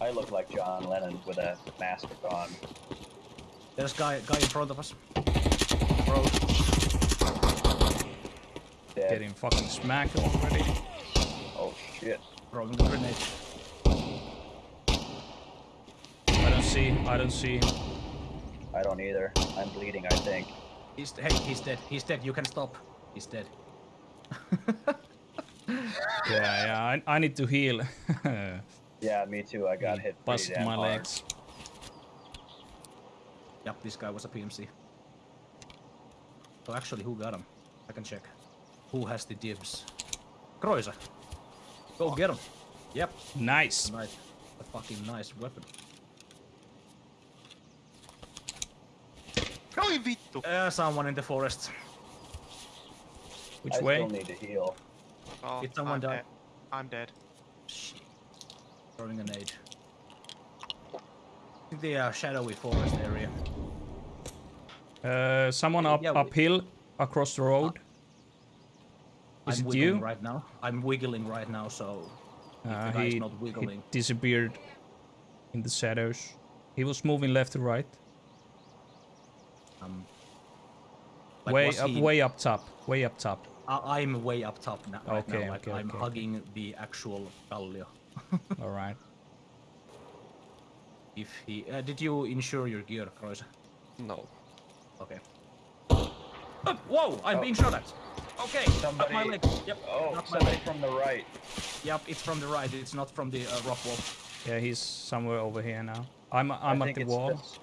I look like John Lennon with a mask on. There's guy guy in front of us. Bro, Dead. Getting fucking smacked already. Oh shit. throwing the grenade. I don't see. I don't see. I don't either. I'm bleeding, I think. He's hey, he's dead. He's dead. You can stop. He's dead. Yeah, yeah. I, I need to heal. Yeah, me too. I got hit pretty Busted my hard. legs. Yep, this guy was a PMC. So actually, who got him? I can check. Who has the dibs? Kreuzer. Go get him. Yep. Nice. A nice, a fucking nice weapon. Oi vittu! Uh, someone in the forest. Which I way? still need to heal. Oh, Did someone I'm die? Dead. I'm dead. Throwing an aid. In the uh, shadowy forest area. Uh, someone up Yeah, uphill across the road. Is I'm it wiggling you? right now. I'm wiggling right now, so Uh, he, not he wiggling. disappeared in the shadows. He was moving left to right. Um, like, way up, he- way up top. Way up top. I- I'm way up top now. Right Okay, now. Like okay, I'm okay. hugging the actual Kallio. All right. If he uh, did you insure your gear, Kreuzer? No. Okay. Uh, whoa! I'm Oh. being shot at. Okay, Somebody- up my leg. Yep. Oh, not my somebody leg. from the right. Yep, it's from the right. It's not from the uh, rock wall. Yeah, he's somewhere over here now. I'm I'm I at the wall. this-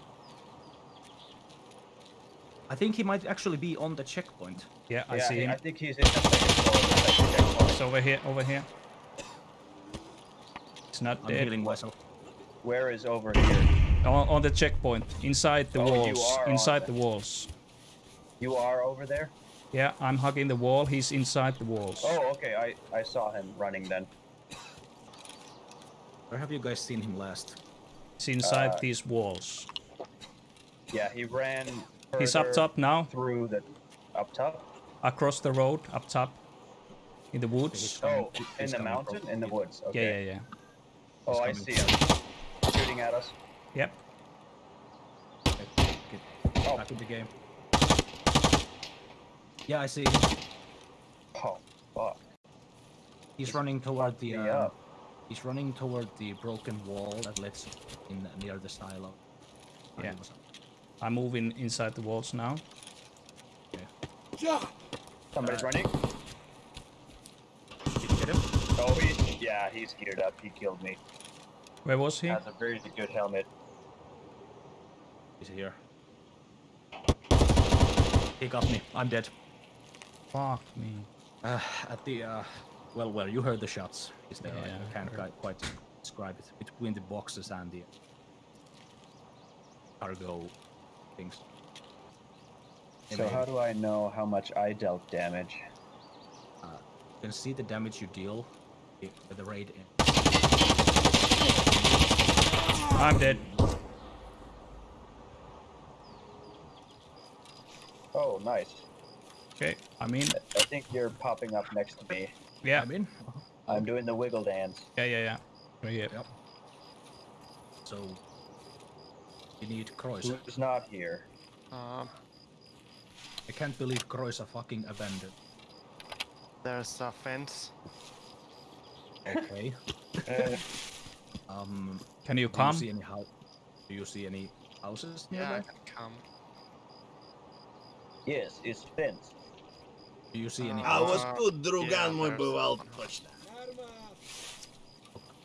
I think he might actually be on the checkpoint. Yeah, I yeah, see him. I think he's in the second floor. of the second checkpoint. It's over here. Over here. It's not I'm dead. healing myself. Where is over here? On, on the checkpoint, inside the Oh, you walls. are Inside the- the walls. You are over there? Yeah, I'm hugging the wall. He's inside the walls. Oh, okay. I, I saw him running then. Where have you guys seen him last? He's inside uh, these walls. Yeah, he ran. He's up top now, Through the up top. across the road, up top, in the woods. Oh, in the mountain, from- in the woods. Yeah, Okay. yeah, yeah. Oh, I see him. Shooting at us. Yep. Okay, get Oh. back in the game. Yeah, I see. him. Oh, fuck. He's running toward the. me Uh, up. he's running toward the broken wall that leads in near the silo. Yeah. I'm moving inside the walls now. Yeah. Somebody's Uh, running. Did you get him? Oh, he. Yeah, he's geared up. He killed me. Where was he? Has a very good helmet. He's here. He got me. I'm dead. Fuck me. Uh, at the uh, well, well, you heard the shots. Is there? Yeah, I I can't heard. quite, quite describe it between the boxes and the cargo things. So Anyway, how do I know how much I dealt damage? uh, you can see the damage you deal i- with the raid. in- I'm dead. Oh, nice. Okay, I'm in. I think you're popping up next to me. Yeah, I'm in. I'm doing the wiggle dance. yeah, yeah, yeah. Right here. Yep. So you need Kreuzer. Who's not here? Um, I can't believe Kreuzer fucking abandoned. there's a fence. Okay. uh, um. Can you come? Do you see any house? Do you see any houses? Yeah. I can come. Yes, it's fenced. Do you see any? Uh, I was good, Drugan, mój był alkośny.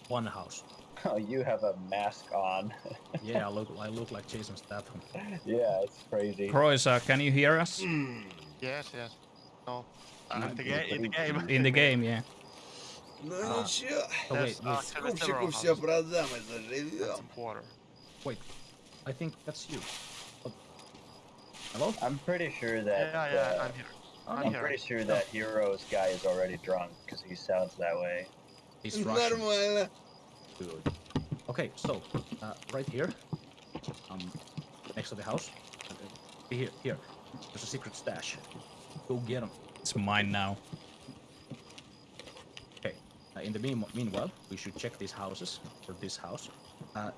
One house. Oh, you have a mask on. yeah, I look, I look like Jason Statham. Yeah, it's crazy. Croisa, can you hear us? Mm. Yes, yes. No, uh, in, the, in the game. In the game, yeah. Ну А. ничего, Oh wait, There's wait, actually several скупщику все houses. продам, это and живем. some water. wait. I think that's you. Oh. Hello? I'm pretty sure that. Yeah, yeah, uh, I'm here. Oh, I'm I'm here. pretty sure that Hero's guy is already drunk because he sounds that way. He's Russian. Нормально. Good. Okay, so uh, right here, um, next to the house, uh, here, here, there's a secret stash. Go get him. It's mine now. In the mean- meanwhile, we should check these houses, or this house. Uh,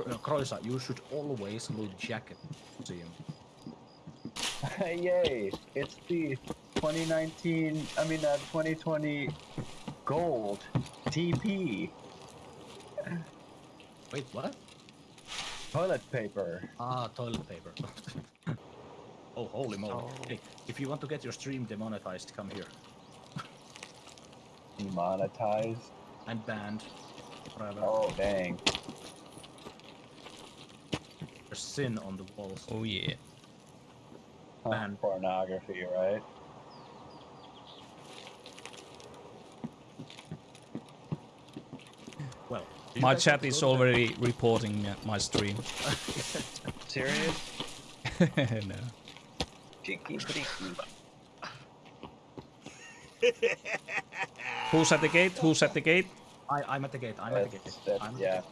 uh, Kroisa, you should always loot jacket. See him. Yay! It's the 2019, I mean, uh, 2020 gold TP Wait, what? toilet paper. Ah, toilet paper. oh, holy moly. So- Hey, if you want to get your stream demonetized, come here. Demonetized. I'm banned. Whatever. Oh, dang. There's sin on the walls. Oh yeah. Huh, Man. Pornography, right? Well, My chat is go to the- already reporting uh, my stream. Serious? no. Cheeky freaky. Who's at the gate? Who's at the gate? I, I'm at the gate. I'm at the gate. That's, that's, I'm at the yeah. gate.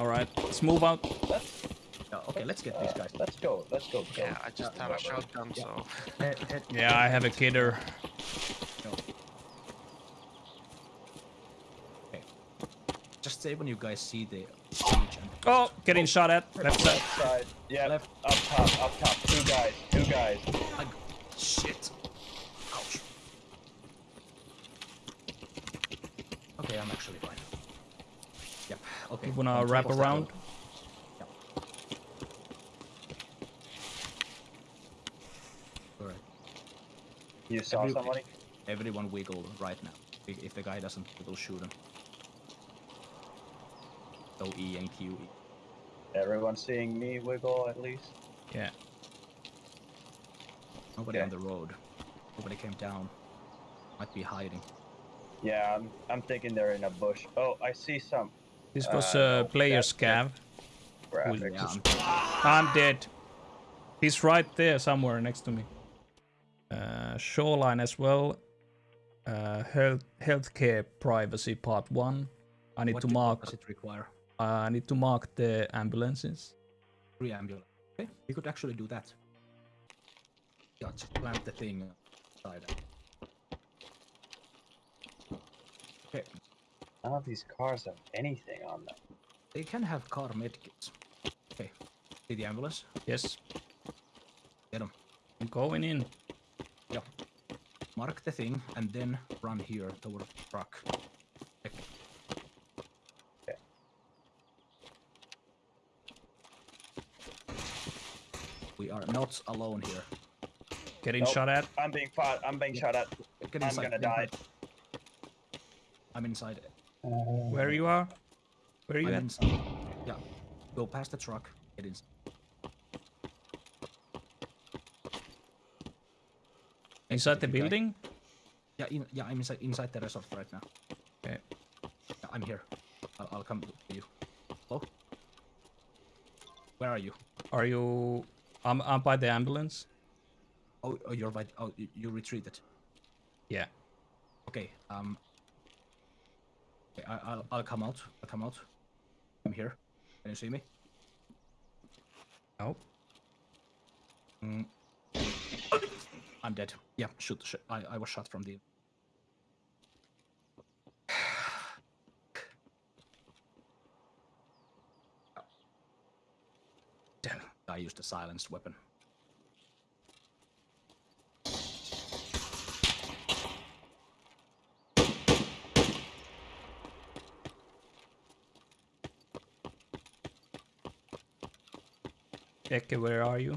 All right, let's move out. Let's, Yeah, okay, let's get these uh, guys. let's go. Let's go. go. Yeah, I just Yeah, have a shotgun, Yeah. so Head, head, Yeah, I have a kidder. go. Okay. Just say when you guys see the siege and Oh, getting shot at. Left side. Left side. Yeah. Left. Up top. Up top. Two guys. Two guys. I, shit. Ouch. Okay, I'm actually fine. Yep. Okay. You wanna on wrap around? hill. Alright. You saw Every- somebody? Everyone wiggle right now. If if the guy doesn't wiggle, shoot him. So E and Q. Everyone seeing me wiggle at least? Yeah. Nobody Okay. on the road. Nobody came down. Might be hiding. Yeah, I'm, I'm thinking they're in a bush. Oh, I see some This was Uh, a no, player that's scav. Yeah, I'm, I'm dead. He's right there somewhere next to me. Uh, shoreline as well. Uh, health healthcare privacy part one. I need what to mark. What does it require? I need to mark the ambulances. Three ambulance. Okay, we could actually do that. Yeah, just plant the thing inside. Okay, None of these cars have anything on them. they can have car medkits. Okay, see the ambulance? Yes, Get them. I'm going in. Yeah. Mark the thing and then run here toward the truck. Check. Okay. We are not alone here. Getting Nope. shot at. I'm being fought. I'm being shot at. Get I'm inside, gonna get die. inside. I'm inside. Where you are? Where you I'm at? Yeah. Go past the truck. It is. inside. The you building? Yeah, in, yeah, I'm inside inside the resort right now. Okay. Yeah, I'm here. I'll, I'll come to you. Hello? Where are you? Are you? I'm, I'm by the ambulance. Oh, oh you're by. Oh, you, you retreated. Yeah. Okay. Um. Okay, I, I'll I'll come out. I'll come out. I'm here. Can you see me? No. Mm. I'm dead. Yeah, shoot. shoot. I I was shot from the. Damn. I used a silenced weapon. Eke, where are you?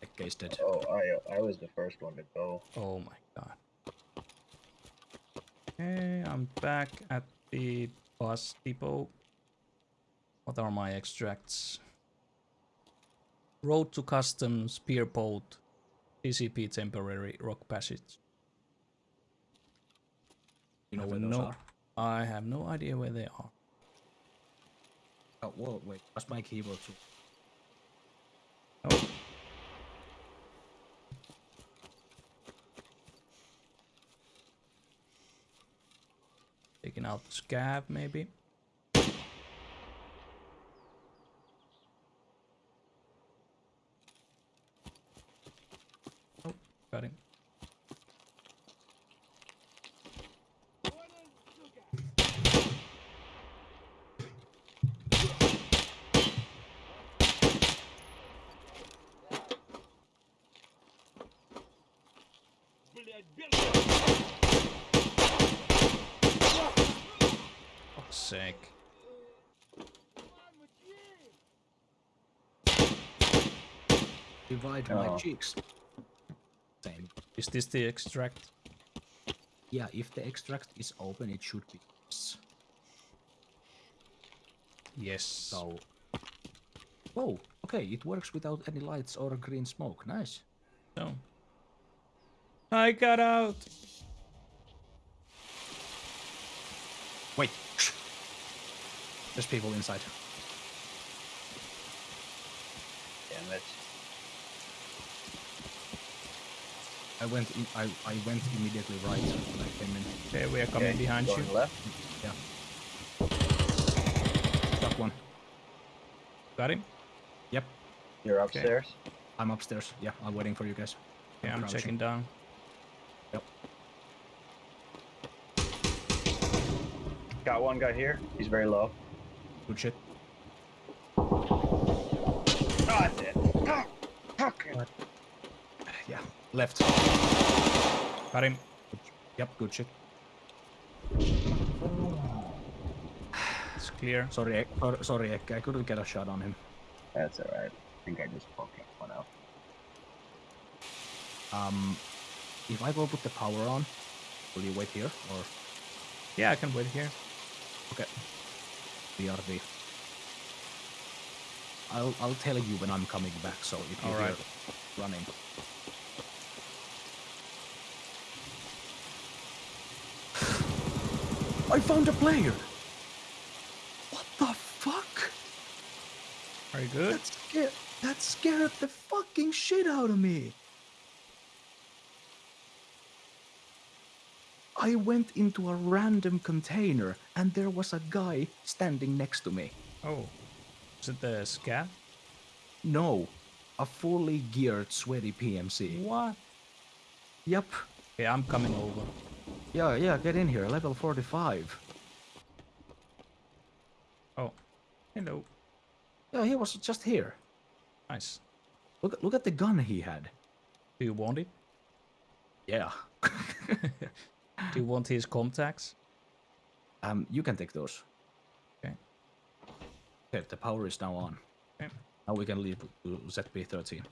That guy's dead. Oh, I I was the first one to go. Oh my god. Okay, I'm back at the bus depot. What are my extracts? Road to Customs, Pier Boat, CCP Temporary Rock Passage. You know I where those no- are? I have no idea where they are. Oh, whoa, wait. That's my keyboard too. out the scav, maybe. Oh, got him. Блять, бежать! Sake. Divide my Oh. cheeks. Same. Is this the extract? Yeah, if the extract is open, it should be. yes. Yes. So. Oh, okay. It works without any lights or green smoke. Nice. So. I got out. Wait. There's people inside. Damn it. I went. In, I I went immediately right when I came in. Okay, we are coming Okay, behind you. going left. Yeah. Got one. Got him? Yep. You're upstairs. I'm upstairs. Yeah, I'm waiting for you guys. Yeah, I'm crouching. checking down. Yep. Got one guy here. He's very low. Good shit. Oh, that's it. Ah. Yeah. Left. Got him. Yep. Good shit. It's clear. Sorry, Ek- sorry, Ek, I couldn't get a shot on him. That's alright. I think I just poked that one out. Um, if I go put the power on, will you wait here or Yeah, I can wait here. okay? BRB. I'll I'll tell you when I'm coming back. So if you Alright. hear running, I found a player. What the fuck? Are you good? That scared that scared the fucking shit out of me. I went into a random container and there was a guy standing next to me. Oh. Is it the scav? No, a fully geared sweaty PMC. What? Yep. Okay, I'm coming over. Yeah, yeah, get in here. Level 45. Oh. Hello. Yeah, he was just here. Nice. Look look at the gun he had. Do you want it? Yeah. Do you want his contacts? Um, you can take those. Okay. Okay, the power is now on. Okay. Now we can leave ZB-13.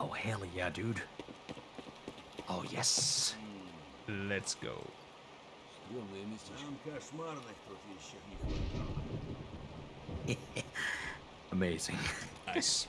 Oh, hell yeah, dude. Oh, yes. Let's go. Amazing. Nice.